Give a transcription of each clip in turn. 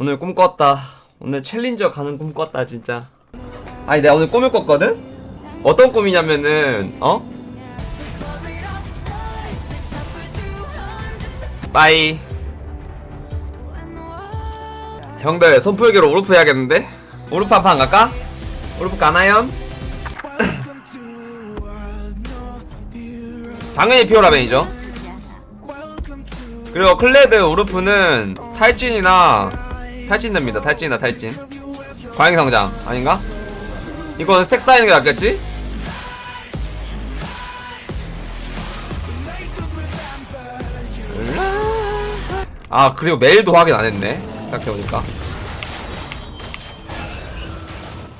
오늘 꿈 꿨다. 오늘 챌린저 가는 꿈 꿨다 진짜. 아니 내가 오늘 꿈을 꿨거든? 어떤 꿈이냐면은 어? 빠이. 형들 손풀기로 우르프 해야겠는데? 우르프 한 판 갈까? 우르프 가나요? 당연히 피오라벤이죠. 그리고 클레드 우르프는 탈진이나 탈진 됩니다. 탈진이나 탈진. 과잉 성장 아닌가? 이거는 스택 쌓이는 게 낫겠지? 아 그리고 메일도 확인 안 했네. 생각해보니까.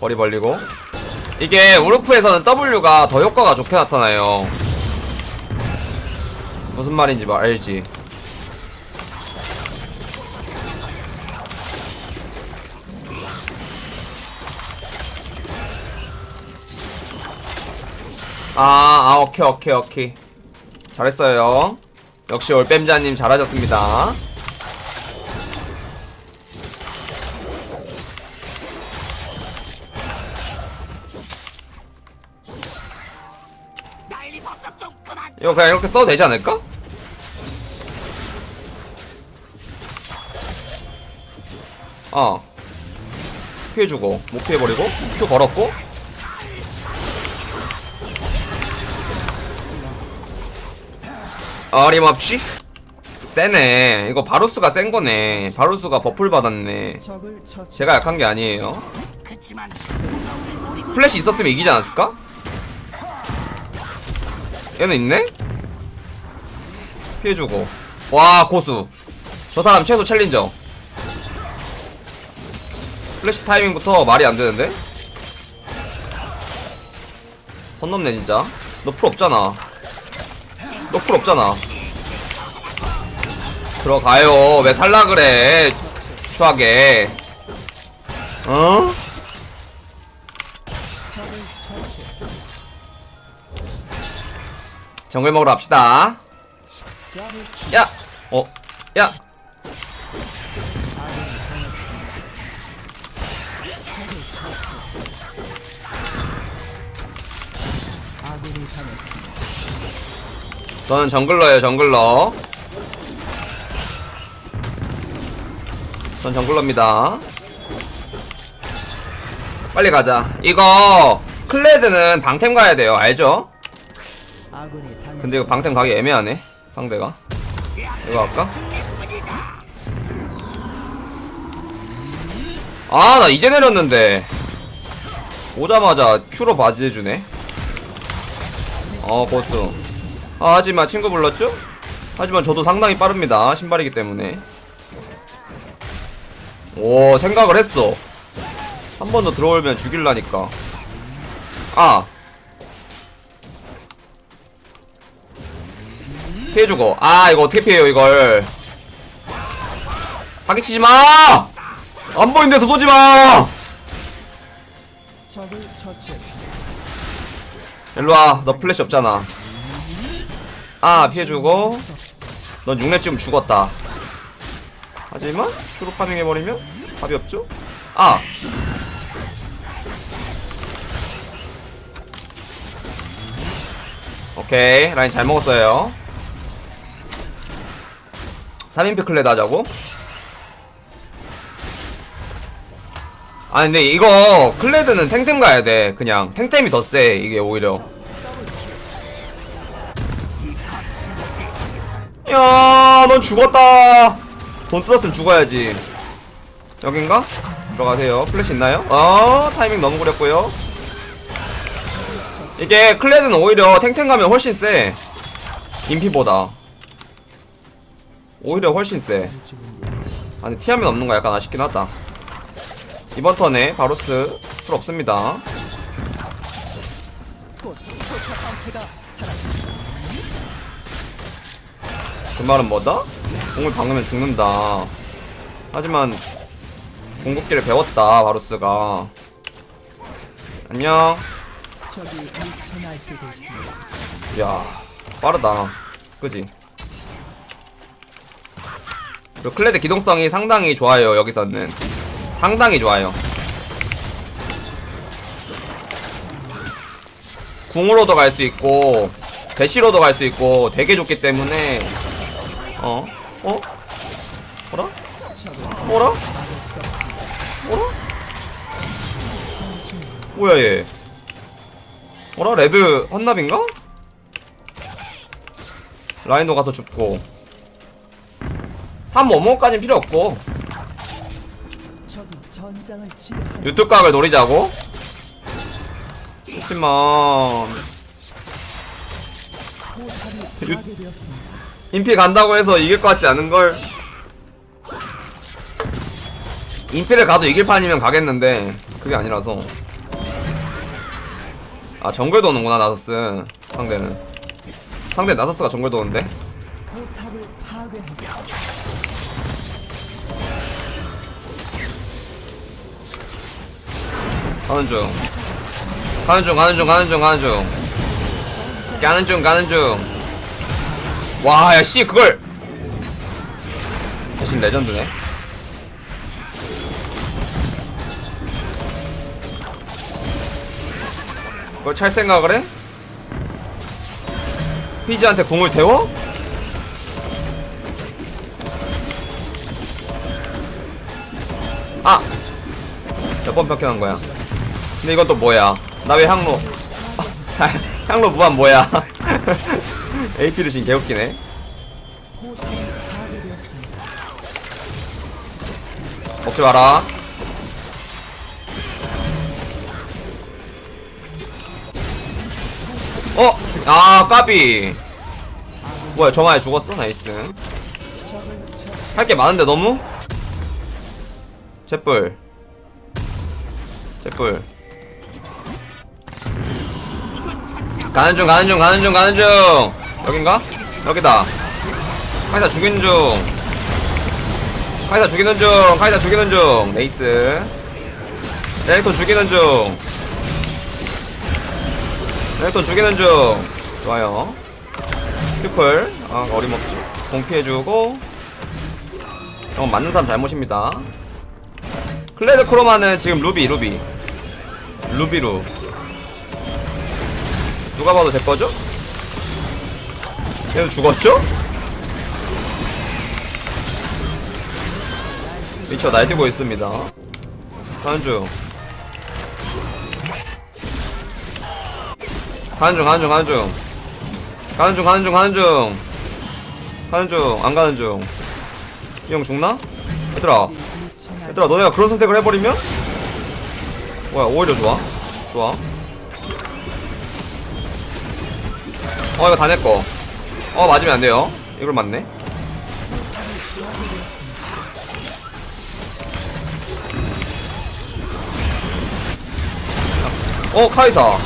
거리 벌리고. 이게 우르프에서는 W가 더 효과가 좋게 나타나요. 무슨 말인지 말 알지? 아, 아, 오케이, 오케이, 오케이. 잘했어요. 역시 올빼미자님 잘하셨습니다. 이거 그냥 이렇게 써도 되지 않을까? 어. 피해주고, 못 피해버리고, 큐 걸었고. 어림없지? 세네. 이거 바루스가 센 거네. 바루스가 버플 받았네. 제가 약한 게 아니에요. 플래시 있었으면 이기지 않았을까? 얘는 있네? 피해주고. 와, 고수. 저 사람 최소 challenger. 플래시 타이밍부터 말이 안 되는데? 선 넘네, 진짜. 너 플 없잖아. 너 플 없잖아. 들어가요. 왜 살라 그래? 추하게. 어? 정글 먹으러 갑시다. 야! 어? 야! 아군이 당했습니다. 저는 정글러예요, 정글러. 전 정글러입니다. 빨리 가자. 이거 클레드는 방템 가야 돼요. 알죠? 근데 이거 방템 가기 애매하네. 상대가. 이거 할까? 아, 나 이제 내렸는데. 오자마자 큐로 바지 해주네. 어, 보스. 아, 하지만 친구 불렀죠? 하지만 저도 상당히 빠릅니다. 신발이기 때문에. 오, 생각을 했어. 한 번 더 들어오면 죽일라니까. 아. 피해 주고. 아, 이거 어떻게 피해요, 이걸. 사기치지 마! 안 보이는 데서 쏘지 마! 적을 처치했습니다. 일로와, 너 플래시 없잖아. 아, 피해주고. 넌 6렙 지금 죽었다. 하지만, 슈로 farming 해버리면 답이 없죠? 아! 오케이, 라인 잘 먹었어요. 3인피 클레드 하자고? 아 근데 이거 클레드는 탱템 가야 돼 그냥 탱템이 더 세 이게 오히려 야 넌 죽었다. 돈 쓰었으면 죽어야지. 여긴가? 들어가세요. 플래시 있나요? 어 타이밍 너무 구렸고요. 이게 클레드는 오히려 탱템 가면 훨씬 세. 인피보다. 오히려 훨씬 세. 아니 티하면 없는 거 약간 아쉽긴 하다. 이번 턴에 바로스 풀 없습니다. 그 말은 뭐다? 공을 박으면 죽는다. 하지만 공격기를 배웠다 바로스가. 안녕. 야 빠르다. 그지? 그리고 클레드 기동성이 상당히 좋아요 여기서는. 상당히 좋아요. 궁으로도 갈 수 있고 대시로도 갈 수 있고 되게 좋기 때문에 어? 어? 뭐라? 뭐라? 뭐라? 뭐야 얘 뭐라? 레드 헌납인가? 라인도 가서 죽고 355까진 필요 없고 유튜브 각을 노리자고? 하지만 four 인피 간다고 해서 이길 것 같지 않은걸? 인피를 가도 이길 판이면 가겠는데 그게 아니라서. 아 정글 도는구나 나서스. 상대는. 상대 나서스가 정글 도는데. 가는 중. 가는 중 가는 중 가는 중 가는 중. 가는 중 가는 중 와 야 씨 그걸 대신 레전드네 그걸 찰 생각을 해? 피지한테 공을 태워? 아! 몇번 벽해놓은 거야 근데 이건 또 뭐야 나 왜 향로 아, 향로 무한 뭐야 AP를 지금 개웃기네. 먹지 마라 어! 아 까비 뭐야 저만에 죽었어? 나이스 할 게 많은데 너무? 잿불 잿불 가는 중 가는 중 가는 중 가는 중 여긴가? 여기다. 카이사 죽이는 중. 카이사 죽이는 중. 카이사 죽이는 중. Nice. 레넥톤 죽이는 중. 레넥톤 죽이는 중. 좋아요. Q플. 아 어림없죠 공 피해주고. 어 맞는 사람 잘못입니다. 클레드 크로마는 지금 루비 루비. 루비루. 누가 봐도 제 거죠? 얘는 죽었죠? 미쳐 날뛰고 있습니다. 가는 중. 가는 중 가는 중 가는 중. 가는 중 가는 중 가는 중. 가는 중안 가는 중 이 형 죽나? 얘들아. 얘들아 너네가 그런 선택을 해버리면? 뭐야 오히려 좋아? 좋아. 어 이거 다 내꺼 어 맞으면 안 돼요. 이걸 맞네. 어 카이사.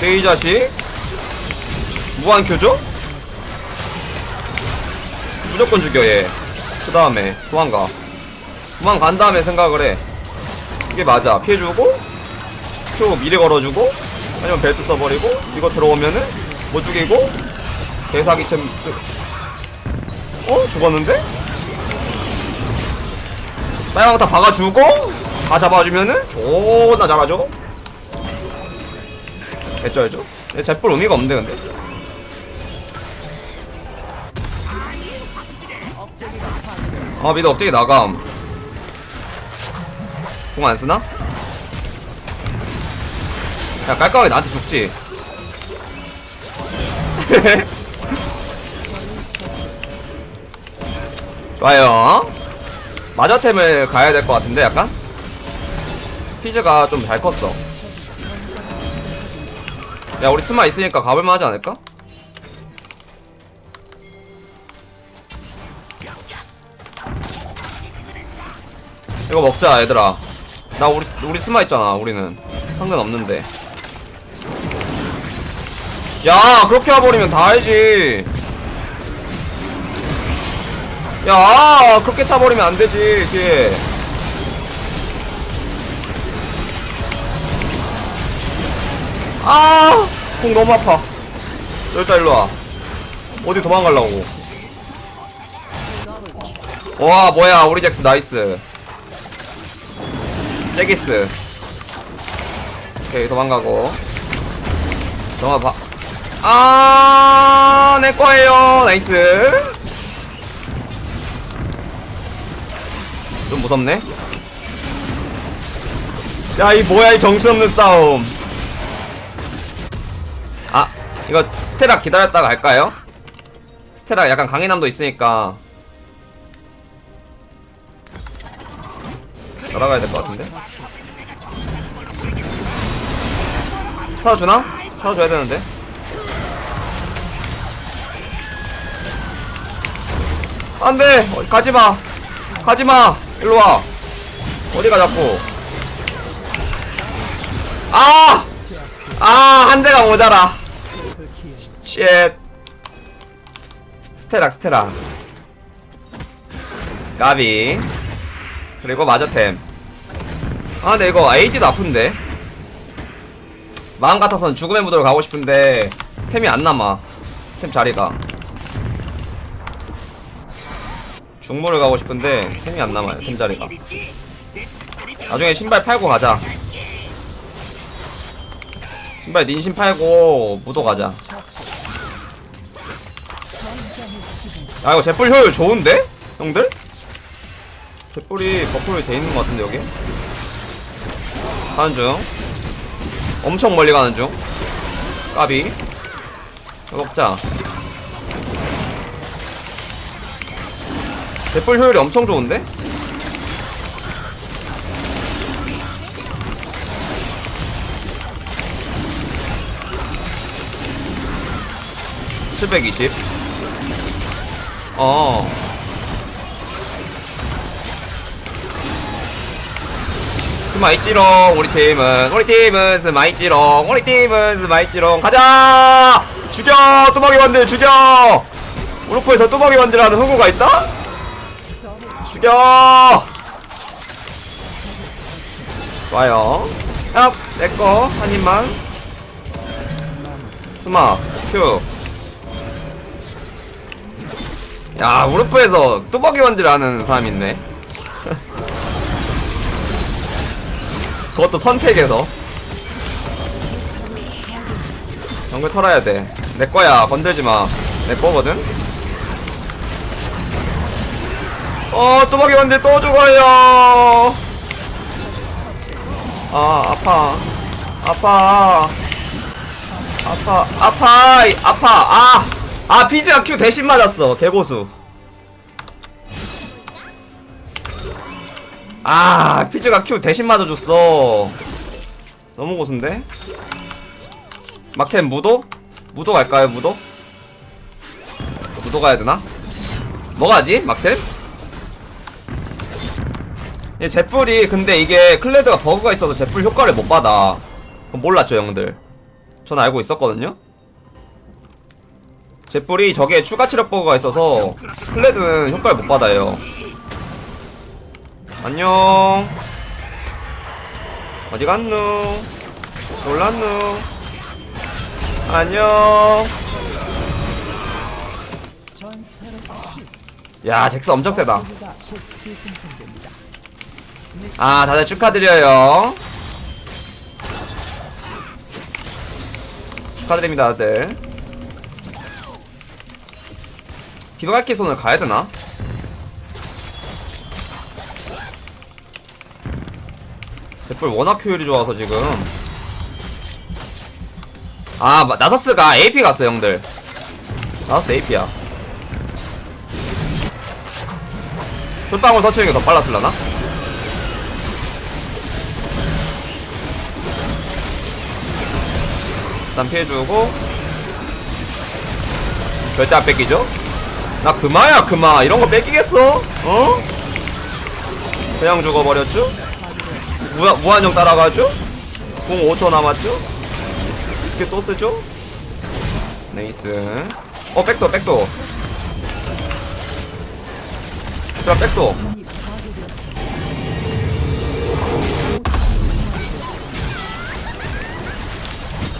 개이 자식. 무한 큐죠? 무조건 죽여 얘그 다음에 도망가. 도망간 다음에 생각을 해. 이게 맞아. 피해주고 큐 미리 걸어주고 아니면 벨트 써버리고 이거 들어오면은 못 죽이고 개사기챔 어? 죽었는데? 빨강 다 박아주고 다 잡아주면은 존나 잘하죠 됐죠 알죠? 얘 제뿔 의미가 없는데 근데 아 미드 업적이 나감 공 안 쓰나? 야 깔끔하게 나한테 죽지 좋아요. 마저템을 가야 될 것 같은데 약간? 피즈가 좀 잘 컸어. 야 우리 스마 있으니까 가볼만 하지 않을까? 이거 먹자 얘들아. 나 우리 우리 스마 있잖아 우리는. 상관 없는데. 야 그렇게 와버리면 다 알지 야 그렇게 차버리면 안 되지 뒤에 아 공 너무 아파. 여기다 일로와. 어디 도망가려고. 와 뭐야 우리 잭스 nice. 잭기스. 오케이 도망가고. 도망가. 아, 내 거예요. Nice. 좀 무섭네. 야, 이 뭐야, 이 정신없는 싸움. 아, 이거 스테라 기다렸다가 갈까요? 스테라 약간 강인함도 있으니까. 날아가야 될 것 같은데? 찾아주나? 찾아줘야 되는데. 안돼 어, 가지마 가지마 일로와. 어디가 자꾸? 아! 아 한 대가 모자라. Shit. 스테락 스테락 까비. 그리고 마저템. 아 근데 이거 AD도 아픈데? 마음 같아선 죽음의 무도로 가고 싶은데 템이 안 남아. 템 자리가 중모를 가고 싶은데 템이 안 남아요 템 자리가. 나중에 신발 팔고 가자. 신발 닌신 팔고 무도 가자. 아 이거 제뿔 효율 좋은데? 형들? 제뿔이 버프로 돼 있는 것 같은데 여기? 가는 중. 엄청 멀리 가는 중. 까비. 먹자 대뿔 효율이 엄청 좋은데? (720) 어. 스마이찌롱 우리 팀은 우리 팀은 스마이찌롱 우리 팀은 스마이찌롱. 가자! 죽여! 뚜벅이 원들 죽여! 우르프에서 뚜벅이 원들하는 흥구가 있다? 죽여! 좋아요. 야, 내꺼, 한 입만. 스마, 큐. 야, 우르프에서 뚜벅이 원딜 하는 사람 있네. 그것도 선택에서. 정글 털어야 돼. 내 거야, 건들지 마. 내 거거든? 어, 뚜벅이 원딜 또 죽어요. 아, 아파. 아파. 아파. 아파. 이, 아파. 아! 아, 피지가 Q 대신 맞았어. 개고수. 아, 피지가 Q 대신 맞아줬어. 너무 고수인데? 막템 무도? 무도 갈까요, 무도? 무도 가야 되나? 뭐 가지, 마켓? 이 제뿔이 근데 이게 클레드가 버그가 있어서 제뿔 효과를 못 받아. 몰랐죠 형들. 전 알고 있었거든요. 제뿔이 저게 추가 체력 버그가 있어서 클레드는 효과를 못 받아요. 안녕. 어디 갔누 놀랐누 안녕. 야 잭스 엄청 세다 아 다들 축하드려요. 축하드립니다 다들. 비바갈키 손을 가야되나? 제뿔 워낙 효율이 좋아서 지금. 아 마- 나서스가 AP 갔어 형들. 나서스 AP야. 솔방울 터치는 게 더 빨랐을라나? 일단 피해주고 절대 안 뺏기죠? 나 금화야 금화 이런 거 뺏기겠어? 어? 그냥 죽어버렸죠? 무한, 무한정 따라가죠? 공 5초 남았죠? 또 쓰죠? Nice 어 백도 백도 자 백도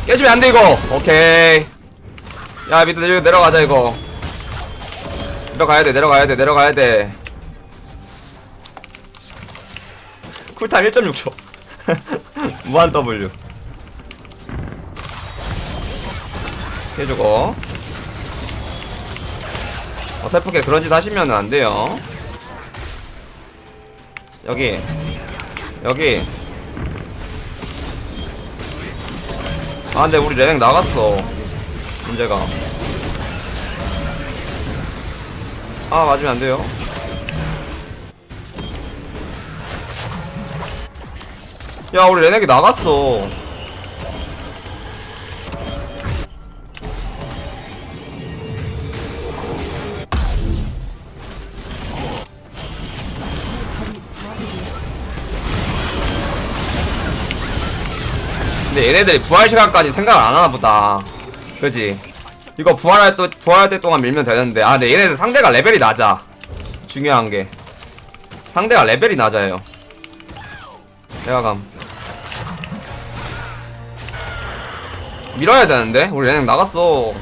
깨주면 안돼 이거. 오케이. 야 밑에 내려, 내려가자 이거. 내려가야돼 내려가야돼 내려가야돼. 쿨타임 1.6초. 무한 W. 해주고 어설프게 그런 짓 하시면 안 돼요. 여기. 여기. 아 근데 우리 레넥 나갔어. 문제가. 아 맞으면 안 돼요. 야 우리 레넥이 나갔어 근데 얘네들이 부활 시간까지 생각을 안 하나 보다. 그지? 이거 부활할 때 부활할 때 동안 밀면 되는데. 아 근데 얘네들 상대가 레벨이 낮아. 중요한 게. 상대가 레벨이 낮아요. 내가 감. 밀어야 되는데? 우리 얘네 나갔어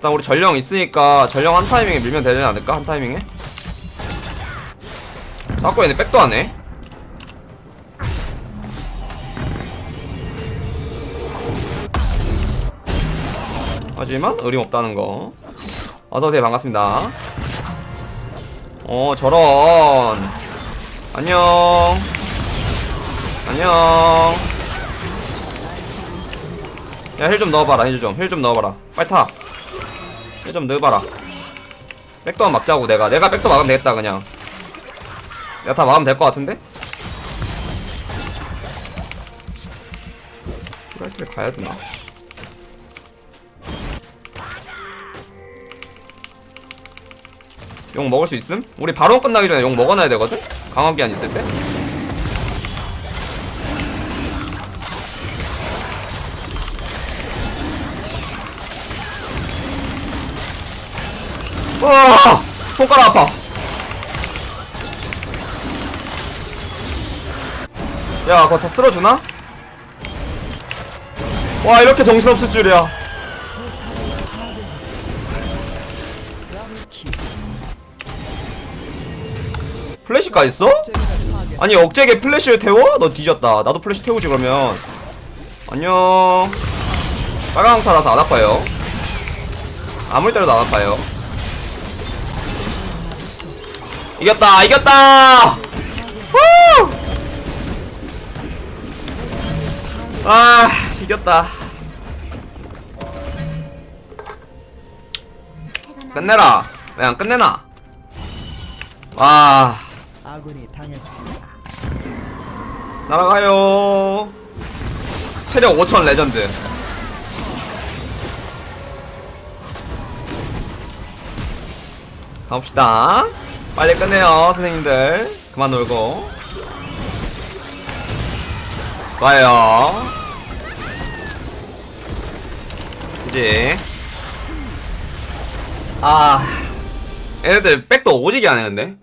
일단 우리 전령 있으니까 전령 한 타이밍에 밀면 되지 않을까? 한 타이밍에? 자꾸 얘네 백도 하네 하지만 어림없다는 거. 어서오세요 반갑습니다. 어 저런. 안녕. 안녕. 야 힐 좀 넣어봐라 힐 좀. 힐 좀 넣어봐라. 빨리 타 힐좀 넣어봐라 백도만 막자고 내가 내가 백도 막으면 되겠다 그냥 내가 다 막으면 될 것 같은데? 프라이트에 가야 되나? 용 먹을 수 있음? 우리 바로 끝나기 전에 용 먹어놔야 되거든? 강화 귀환 있을 때? 와! 손가락 아파. 야, 그거 다 쓸어주나? 와, 이렇게 정신없을 줄이야. 플래시까지 있어? 아니, 억제게 플래시를 태워? 너 뒤졌다. 나도 플래시 태우지, 그러면. 안녕. 빨간 항타라서 안 아파요. 아무리 때려도 안 아파요. 이겼다 이겼다! 후! 아 이겼다. 끝내라. 그냥 끝내나 와. 아군이 당했습니다. 날아가요. 체력 5000 레전드. 가봅시다 빨리 끝내요 선생님들. 그만 놀고. 좋아요. 그지 아 얘네들 백도 오지게 근데